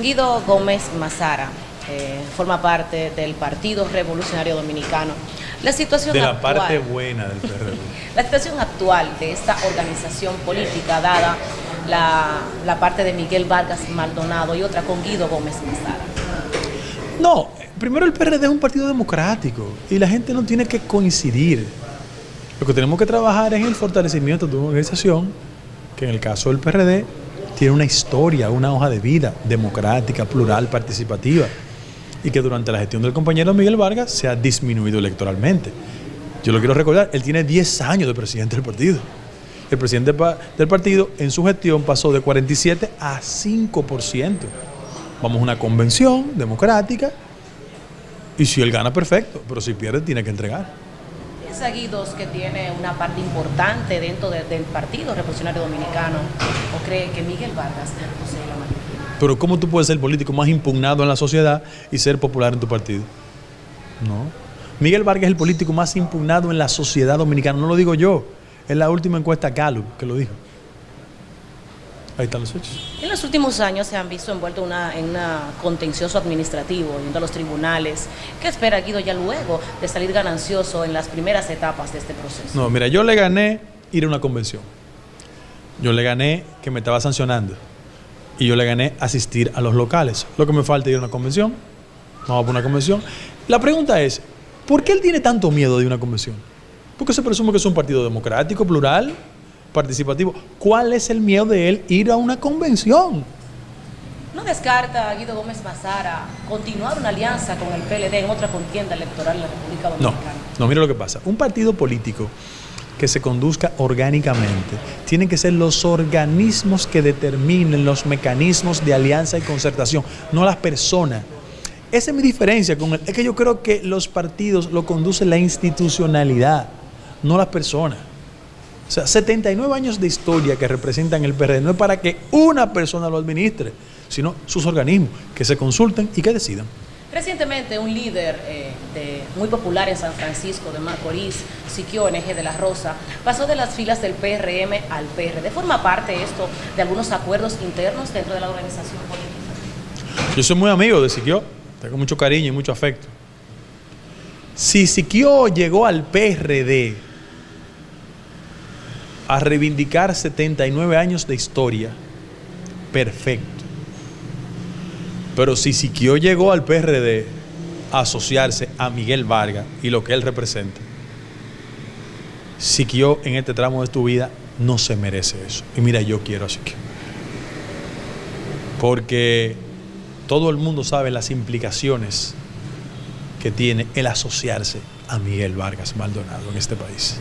Guido Gómez Mazara eh, forma parte del Partido Revolucionario Dominicano. La situación de la parte buena del PRD. la situación actual de esta organización política, dada la, la, parte de Miguel Vargas Maldonado y otra con Guido Gómez Mazara. No, primero el PRD es un partido democrático y la gente no tiene que coincidir. Lo que tenemos que trabajar es el fortalecimiento de una organización que en el caso del PRD tiene una historia, una hoja de vida democrática, plural, participativa, y que durante la gestión del compañero Miguel Vargas se ha disminuido electoralmente. Yo lo quiero recordar, él tiene 10 años de presidente del partido. El presidente del partido en su gestión pasó de 47 a 5%. Vamos a una convención democrática y si él gana, perfecto, pero si pierde, tiene que entregar. Guidos que tiene una parte importante dentro del Partido Revolucionario Dominicano o cree que Miguel Vargas posee la mayoría? Pero ¿cómo tú puedes ser el político más impugnado en la sociedad y ser popular en tu partido? No. Miguel Vargas es el político más impugnado en la sociedad dominicana, no lo digo yo, es la última encuesta Gallup que lo dijo. Ahí están los hechos. En los últimos años se han visto envueltos en un contencioso administrativo, yendo a los tribunales. ¿Qué espera Guido ya luego de salir ganancioso en las primeras etapas de este proceso? No, mira, yo le gané ir a una convención. Yo le gané que me estaba sancionando. Y yo le gané asistir a los locales. Lo que me falta es ir a una convención. Vamos a una convención. La pregunta es, ¿por qué él tiene tanto miedo de una convención? Porque se presume que es un partido democrático, plural, participativo. ¿Cuál es el miedo de él ir a una convención? ¿No descarta Guido Gómez Mazara continuar una alianza con el PLD en otra contienda electoral en la República Dominicana? No, no, mira lo que pasa. Un partido político que se conduzca orgánicamente. Tienen que ser los organismos que determinen los mecanismos de alianza y concertación, no las personas. Esa es mi diferencia con él. Es que yo creo que los partidos lo conduce la institucionalidad, no las personas. O sea, 79 años de historia que representan el PRD no es para que una persona lo administre, sino sus organismos que se consulten y que decidan. Recientemente un líder eh, muy popular en San Francisco de Macorís, Siquio NG de la Rosa, pasó de las filas del PRM al PRD. ¿Forma parte esto de algunos acuerdos internos dentro de la organización política? Yo soy muy amigo de Siquio, tengo mucho cariño y mucho afecto. Si Siquio llegó al PRD a reivindicar 79 años de historia. Perfecto. Pero si Siquio llegó al PRD a asociarse a Miguel Vargas y lo que él representa, Siquio en este tramo de tu vida no se merece eso. Y mira, yo quiero a Siquio. Porque todo el mundo sabe las implicaciones que tiene el asociarse a Miguel Vargas Maldonado en este país.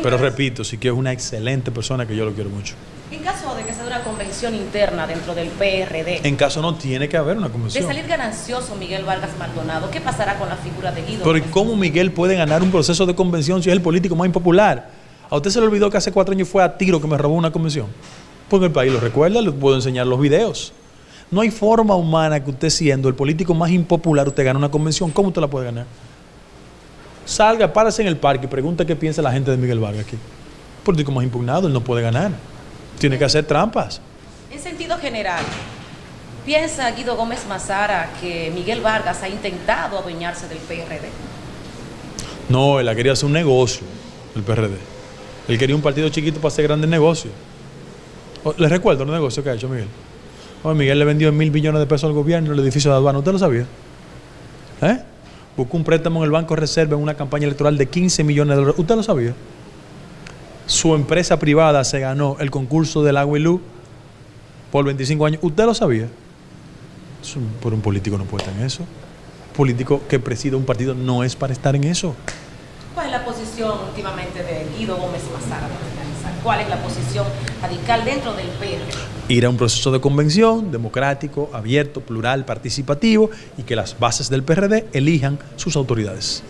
Pero repito, sí que es una excelente persona que yo lo quiero mucho. En caso de que sea una convención interna dentro del PRD. En caso no tiene que haber una convención. De salir ganancioso Miguel Vargas Maldonado, ¿qué pasará con la figura de Guido? Pero ¿cómo Miguel puede ganar un proceso de convención si es el político más impopular? ¿A usted se le olvidó que hace cuatro años fue a tiro que me robó una convención? Porque el país lo recuerda, le puedo enseñar los videos. No hay forma humana que usted siendo el político más impopular, usted gane una convención. ¿Cómo usted la puede ganar? Salga, párese en el parque y pregunta qué piensa la gente de Miguel Vargas aquí. Político más impugnado, él no puede ganar. Tiene que hacer trampas. En sentido general, ¿piensa Guido Gómez Mazara que Miguel Vargas ha intentado adueñarse del PRD? No, él ha querido hacer un negocio, el PRD. Él quería un partido chiquito para hacer grandes negocios. ¿Les recuerdo los negocios que ha hecho Miguel? Miguel le vendió mil millones de pesos al gobierno el edificio de aduana. ¿Usted lo sabía? ¿Eh? Buscó un préstamo en el Banco Reserva en una campaña electoral de 15 millones de dólares. ¿Usted lo sabía? Su empresa privada se ganó el concurso del agua y luz por 25 años. ¿Usted lo sabía? por un político no puede estar en eso. Un político que preside un partido no es para estar en eso. ¿Cuál es la posición últimamente de Guido Gómez Mazara? ¿Cuál es la posición radical dentro del PRD? Ir a un proceso de convención democrático, abierto, plural, participativo y que las bases del PRD elijan sus autoridades.